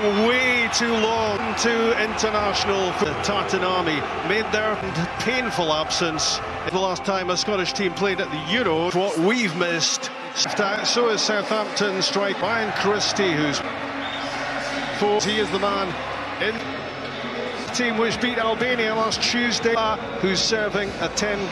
Way too long to international. The Tartan Army made their painful absence the last time a Scottish team played at the Euro. What we've missed. So is Southampton strike Ryan Christie, who's four. He is the man in the team which beat Albania last Tuesday, who's serving a 10 game.